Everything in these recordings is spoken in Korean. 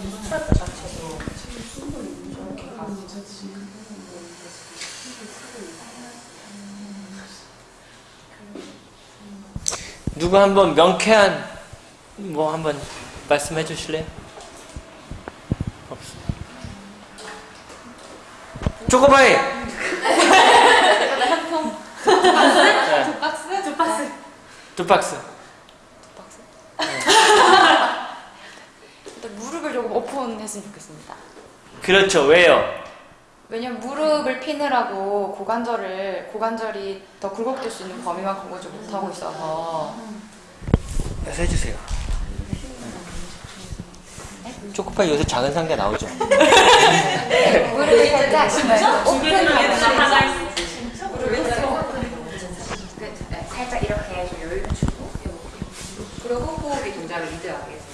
스트레스 자체도 저렇게 가서 누구 한번 명쾌한 뭐 한번 말씀해 주실래요? 없어. 초코바이. 한통 네, 두 박스? 두 박스. 두 박스. 두 박스? 일단 무릎을 오픈했으면 좋겠습니다. 그렇죠. 왜요? 왜냐면 무릎을 피느라고 고관절을 고관절이 더 굴곡될 수 있는 범위만큼 보지 못하고 있어서 그래서 해주세요. 초코파이 요새 작은 상자 나오죠? 무릎을 살짝 오픈하면 네, 살짝 이렇게 좀 여유를 주고 그리고 호흡이 동작을 리드하게 해서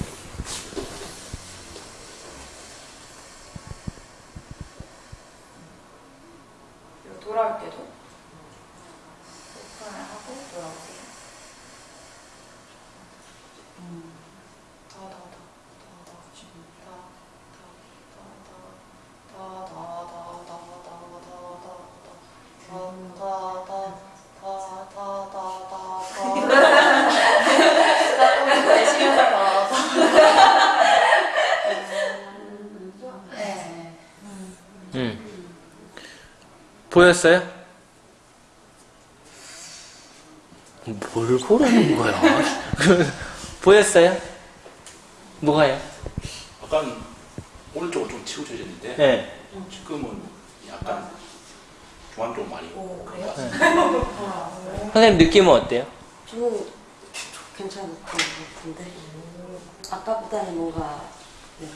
때도 오픈을 하고 돌아오세요. 더, 더, 더, 더, 더, 지금 더, 더, 더, 더, 더, 더, 더, 더, 더, 더, 더, 더, 더, 더, 보였어요? 뭘 보라는 거야? 보였어요? 뭐가요? 약간 오른쪽은 좀 치우쳐졌는데 네. 지금은 약간 중앙 쪽 많이 오 그래요? 선생님 느낌은 어때요? 저는 괜찮은 것 같은데 아까보다는 뭔가 네.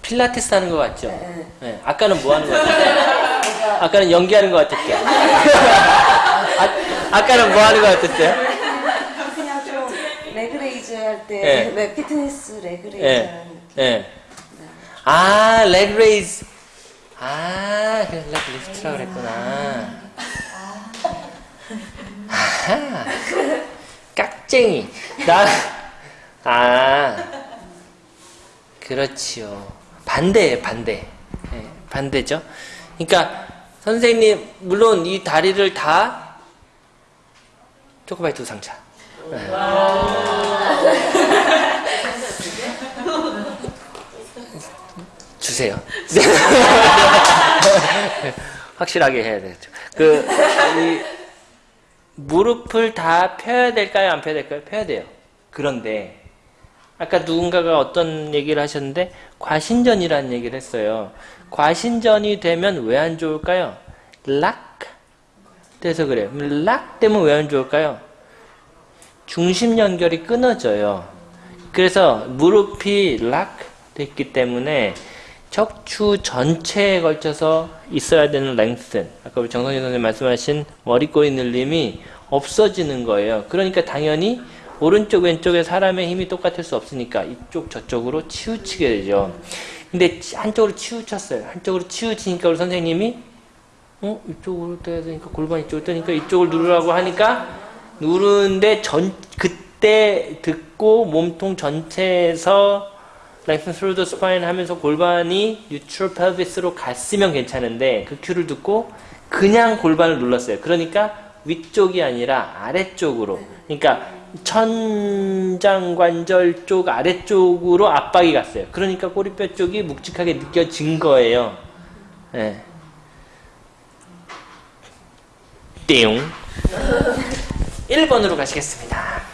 필라테스 하는 것 같죠? 네, 네. 네. 아까는 뭐 하는 것 같았어요? 아까는 연기하는 것 같았죠? 아, 아까는 뭐 하는 것 같았어요? 그냥 좀 leg raise 할때 네. 네, 피트니스 leg raise 네. 네. 아, raise. 아, 그래서 lift라고 그랬구나. 아하. 깍쟁이. 나, 아. 그렇지요. 반대예요, 반대. 네, 반대죠. 그러니까, 선생님, 물론 이 다리를 다 초코바이 두 상차. 네. 주세요. 확실하게 해야 되죠. 그, 이, 무릎을 다 펴야 될까요? 안 펴야 될까요? 펴야 돼요. 그런데, 아까 누군가가 어떤 얘기를 하셨는데, 과신전이라는 얘기를 했어요. 과신전이 되면 왜 안 좋을까요? 락 돼서 그래요. 락 되면 왜 안 좋을까요? 중심 연결이 끊어져요. 그래서 무릎이 락 됐기 때문에 척추 전체에 걸쳐서 있어야 되는 랭슨, 아까 우리 정성진 선생님 말씀하신 머리꼬리 늘림이 없어지는 거예요. 그러니까 당연히 오른쪽 왼쪽에 사람의 힘이 똑같을 수 없으니까 이쪽 저쪽으로 치우치게 되죠. 근데 한쪽으로 치우쳤어요. 한쪽으로 치우치니까 우리 선생님이 어 이쪽으로 떠야 되니까 골반 이쪽으로 떠니까 이쪽을 누르라고 하니까 누르는데 전 그때 듣고 몸통 전체에서 lengthen through 하면서 골반이 neutral pelvis로 갔으면 괜찮은데 그 큐를 듣고 그냥 골반을 눌렀어요. 그러니까 위쪽이 아니라 아래쪽으로. 그러니까 천장관절 쪽 아래쪽으로 압박이 갔어요. 그러니까 꼬리뼈 쪽이 묵직하게 느껴진 거예요. 예. 띵. 1번으로 가시겠습니다.